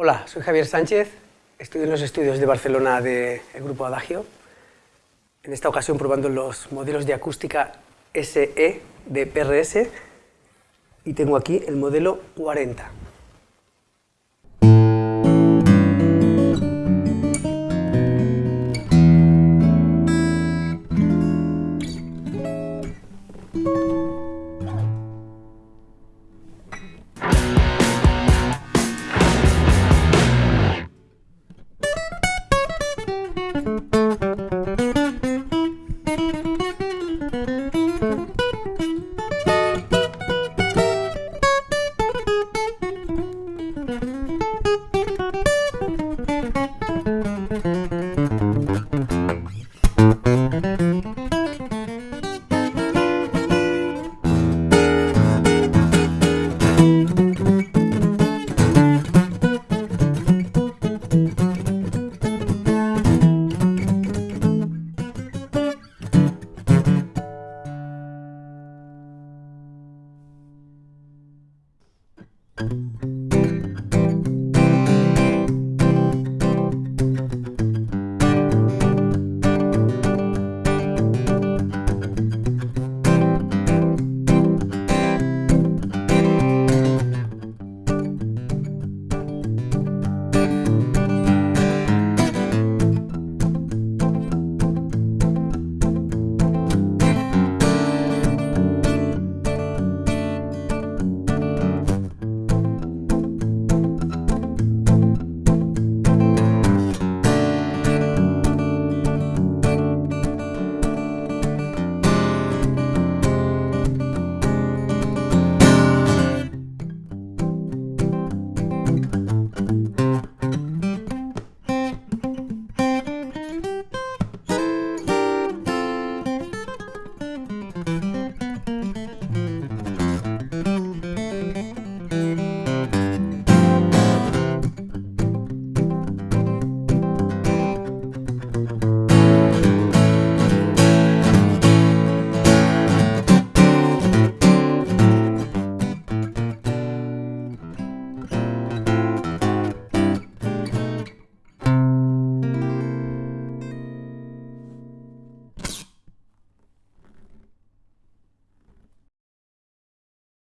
Hola, soy Javier Sánchez, estudio en los estudios de Barcelona del Grupo Adagio. En esta ocasión probando los modelos de acústica SE de PRS y tengo aquí el modelo 40.